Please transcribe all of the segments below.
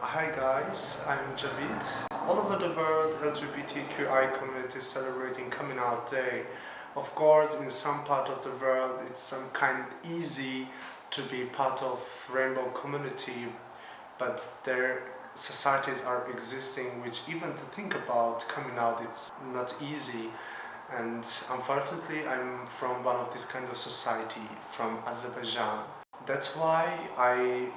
Hi guys, I'm Javid. All over the world, LGBTQI community is celebrating Coming Out Day. Of course, in some part of the world, it's some kind easy to be part of rainbow community, but their societies are existing which even to think about coming out, it's not easy. And unfortunately, I'm from one of this kind of society, from Azerbaijan. That's why I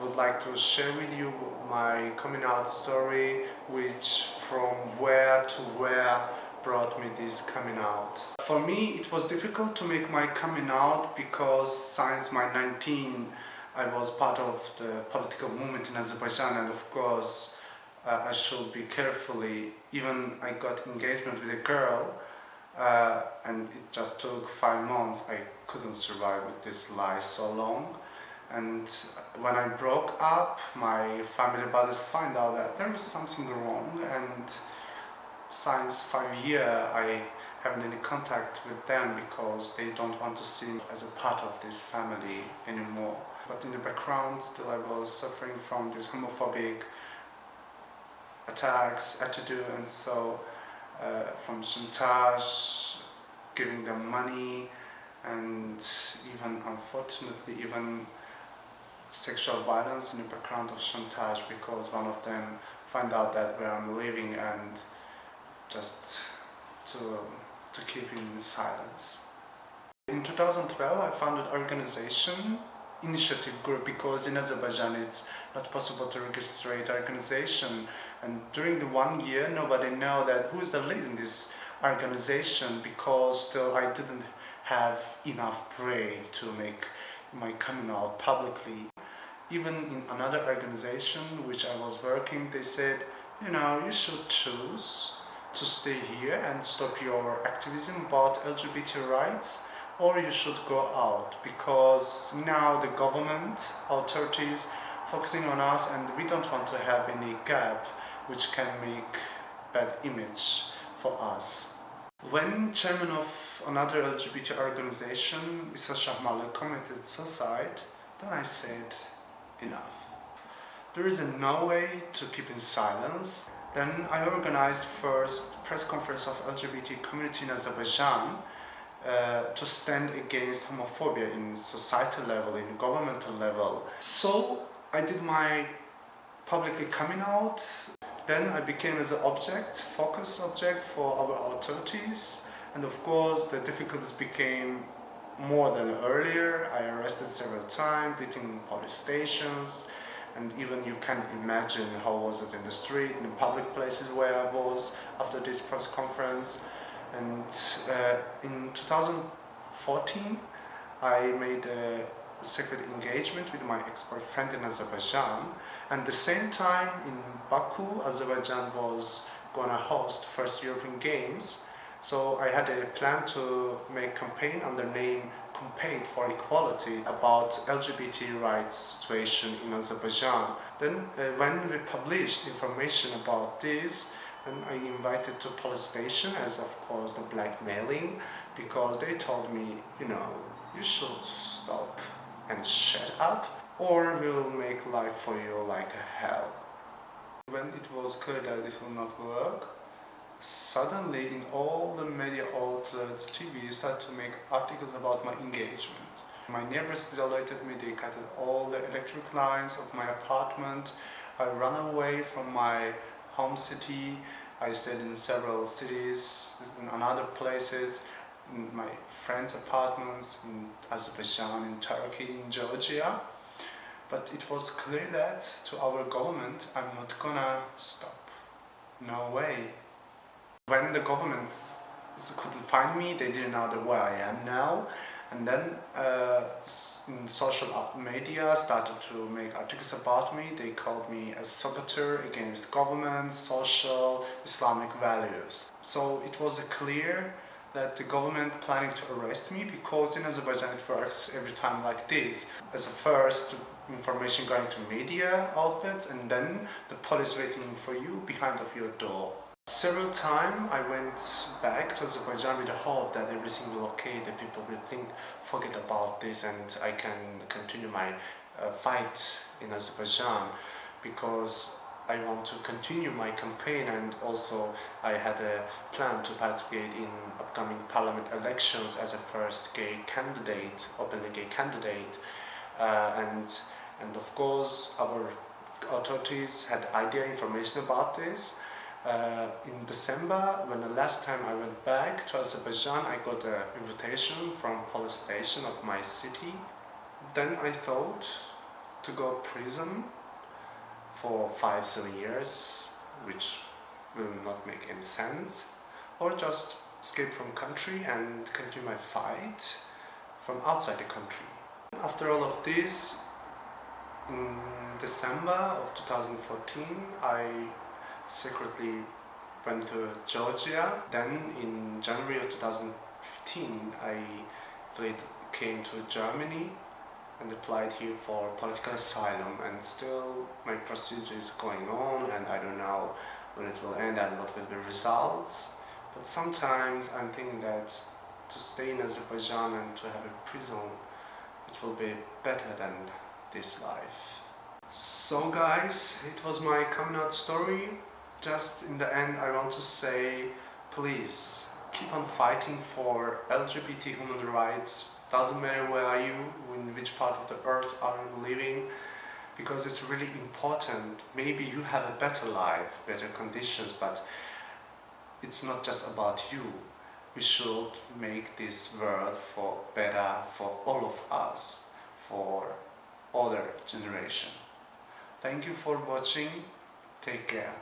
would like to share with you my coming out story which from where to where brought me this coming out. For me it was difficult to make my coming out because since my 19 I was part of the political movement in Azerbaijan and of course uh, I should be carefully even I got engagement with a girl uh, and it just took five months I couldn't survive with this lie so long and when I broke up, my family brothers find out that there is something wrong and since five years I haven't any contact with them because they don't want to see me as a part of this family anymore. But in the background still I was suffering from this homophobic attacks, attitude and so uh, from chantage, giving them money and even unfortunately even sexual violence in the background of chantage because one of them find out that where I'm living and just to, um, to keep in silence. In 2012 I founded organization initiative group because in Azerbaijan it's not possible to register an organization and during the one year nobody know that who's the lead in this organization because still I didn't have enough brave to make my coming out publicly even in another organization which I was working, they said, you know, you should choose to stay here and stop your activism about LGBT rights or you should go out because now the government authorities focusing on us and we don't want to have any gap which can make bad image for us. When chairman of another LGBT organization, Isa Shahmarli, committed suicide, then I said, enough. There is no way to keep in silence. Then I organized first press conference of LGBT community in Azerbaijan uh, to stand against homophobia in societal level, in governmental level. So I did my publicly coming out. Then I became as an object, focus object for our authorities. And of course the difficulties became more than earlier. I arrested several times, beating police stations, and even you can imagine how was it in the street, in public places where I was after this press conference. And uh, in 2014, I made a secret engagement with my ex-boyfriend in Azerbaijan. And the same time in Baku, Azerbaijan was gonna host first European Games so I had a plan to make campaign under name Campaign for Equality about LGBT rights situation in Azerbaijan. Then uh, when we published information about this, then I invited to police station as of course the blackmailing because they told me, you know, you should stop and shut up or we'll make life for you like hell. When it was clear that it will not work, suddenly in all the media outlets, TV started to make articles about my engagement. My neighbors isolated me, they cut all the electric lines of my apartment. I ran away from my home city. I stayed in several cities, in other places, in my friends' apartments, in Azerbaijan, in Turkey, in Georgia. But it was clear that to our government, I'm not gonna stop. No way. When the governments couldn't find me, they didn't know where I am now. And then uh, social media started to make articles about me. They called me a saboteur against government, social, Islamic values. So it was clear that the government planning to arrest me because in Azerbaijan it works every time like this. As a first information going to media outlets and then the police waiting for you behind of your door. Several times I went back to Azerbaijan with the hope that everything will okay, that people will think, forget about this and I can continue my uh, fight in Azerbaijan because I want to continue my campaign and also I had a plan to participate in upcoming parliament elections as a first gay candidate, openly gay candidate. Uh, and and of course our authorities had idea information about this uh, in December, when the last time I went back to Azerbaijan, I got an invitation from police station of my city. Then I thought to go prison for five, seven years, which will not make any sense, or just escape from country and continue my fight from outside the country. After all of this, in December of 2014, I secretly went to Georgia. Then in January of 2015 I fled, came to Germany and applied here for political asylum and still my procedure is going on and I don't know when it will end and what will be the results. But sometimes I'm thinking that to stay in Azerbaijan and to have a prison it will be better than this life. So guys, it was my coming out story just in the end I want to say please keep on fighting for LGBT human rights. Doesn't matter where are you in which part of the earth are you living because it's really important. Maybe you have a better life better conditions but it's not just about you. We should make this world for better for all of us for other generation. Thank you for watching. Take care